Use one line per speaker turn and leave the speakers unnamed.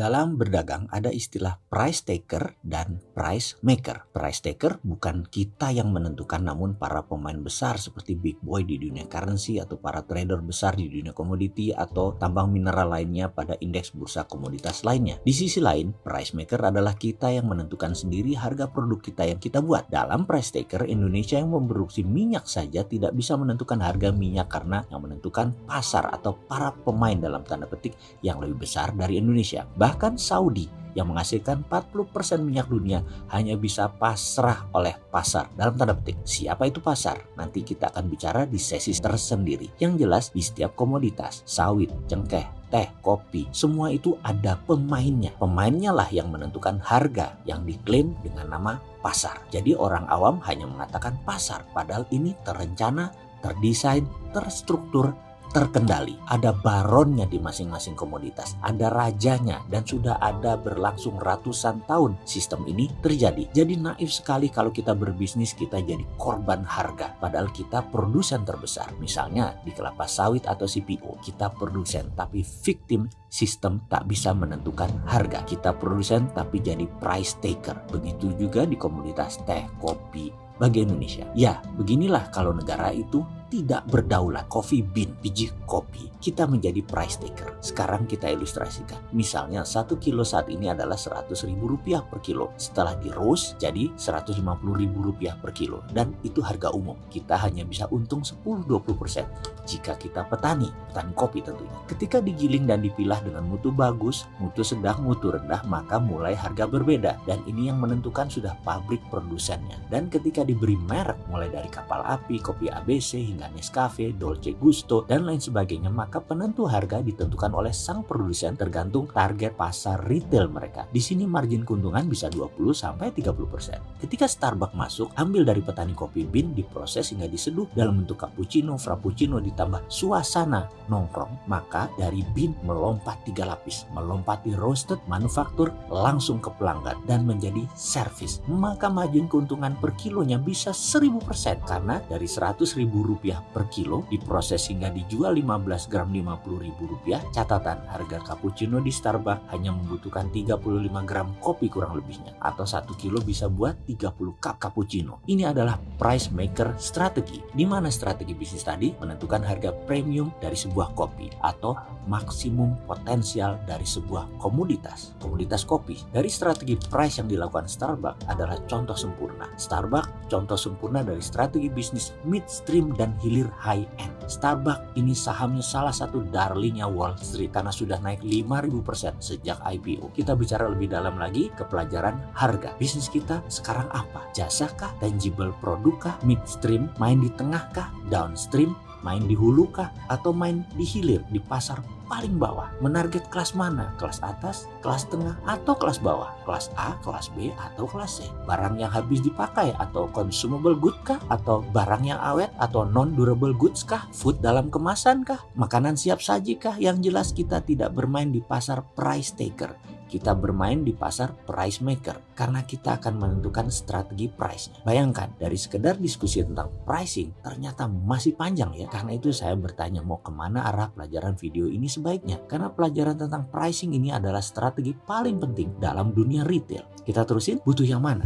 Dalam berdagang ada istilah price taker dan price maker. Price taker bukan kita yang menentukan namun para pemain besar seperti big boy di dunia currency atau para trader besar di dunia komoditi atau tambang mineral lainnya pada indeks bursa komoditas lainnya. Di sisi lain, price maker adalah kita yang menentukan sendiri harga produk kita yang kita buat. Dalam price taker, Indonesia yang memproduksi minyak saja tidak bisa menentukan harga minyak karena yang menentukan pasar atau para pemain dalam tanda petik yang lebih besar dari Indonesia. Bahkan Saudi yang menghasilkan 40% minyak dunia hanya bisa pasrah oleh pasar. Dalam tanda petik, siapa itu pasar? Nanti kita akan bicara di sesi tersendiri. Yang jelas di setiap komoditas, sawit, cengkeh, teh, kopi, semua itu ada pemainnya. Pemainnya lah yang menentukan harga yang diklaim dengan nama pasar. Jadi orang awam hanya mengatakan pasar, padahal ini terencana, terdesain, terstruktur, terkendali. Ada baronnya di masing-masing komoditas, ada rajanya, dan sudah ada berlangsung ratusan tahun sistem ini terjadi. Jadi naif sekali kalau kita berbisnis kita jadi korban harga, padahal kita produsen terbesar. Misalnya di kelapa sawit atau CPO, kita produsen tapi victim sistem tak bisa menentukan harga. Kita produsen tapi jadi price taker. Begitu juga di komoditas teh, kopi, bagi Indonesia. Ya, beginilah kalau negara itu tidak berdaulat coffee bean, biji kopi, kita menjadi price taker. Sekarang kita ilustrasikan. Misalnya satu kilo saat ini adalah 100 ribu rupiah per kilo. Setelah di roast jadi 150 ribu rupiah per kilo. Dan itu harga umum. Kita hanya bisa untung 10-20% jika kita petani, petani kopi tentunya. Ketika digiling dan dipilah dengan mutu bagus, mutu sedang, mutu rendah, maka mulai harga berbeda. Dan ini yang menentukan sudah pabrik produsennya. Dan ketika diberi merek mulai dari kapal api, kopi ABC hingga hingga Nescafe, Dolce Gusto, dan lain sebagainya, maka penentu harga ditentukan oleh sang produsen tergantung target pasar retail mereka. Di sini margin keuntungan bisa 20-30%. Ketika Starbucks masuk, ambil dari petani kopi bean, diproses hingga diseduh dalam bentuk cappuccino, frappuccino ditambah suasana nongkrong, maka dari bean melompat tiga lapis, melompati roasted, manufaktur, langsung ke pelanggan dan menjadi service. Maka margin keuntungan per kilonya bisa 1000% karena dari 100 ribu rupiah per kilo, diproses hingga dijual 15 gram Rp50.000. Catatan, harga cappuccino di Starbucks hanya membutuhkan 35 gram kopi kurang lebihnya, atau 1 kilo bisa buat 30 cup cappuccino. Ini adalah price maker strategi, di mana strategi bisnis tadi menentukan harga premium dari sebuah kopi atau maksimum potensial dari sebuah komoditas. Komoditas kopi dari strategi price yang dilakukan Starbucks adalah contoh sempurna. Starbucks contoh sempurna dari strategi bisnis midstream dan hilir high end. Starbucks ini sahamnya salah satu darlingnya Wall Street karena sudah naik 5000% sejak IPO. Kita bicara lebih dalam lagi ke pelajaran harga. Bisnis kita sekarang apa? Jasa kah? Tangible produk kah? Midstream? Main di tengah kah? Downstream? Main di hulu kah? Atau main di hilir di pasar paling bawah. Menarget kelas mana? Kelas atas, kelas tengah, atau kelas bawah? Kelas A, kelas B, atau kelas C? Barang yang habis dipakai atau consumable good kah? Atau barang yang awet atau non-durable goods kah? Food dalam kemasan kah? Makanan siap saji kah? Yang jelas kita tidak bermain di pasar price taker kita bermain di pasar price maker karena kita akan menentukan strategi price-nya. Bayangkan dari sekedar diskusi tentang pricing ternyata masih panjang ya. Karena itu saya bertanya mau ke mana arah pelajaran video ini sebaiknya. Karena pelajaran tentang pricing ini adalah strategi paling penting dalam dunia retail. Kita terusin butuh yang mana?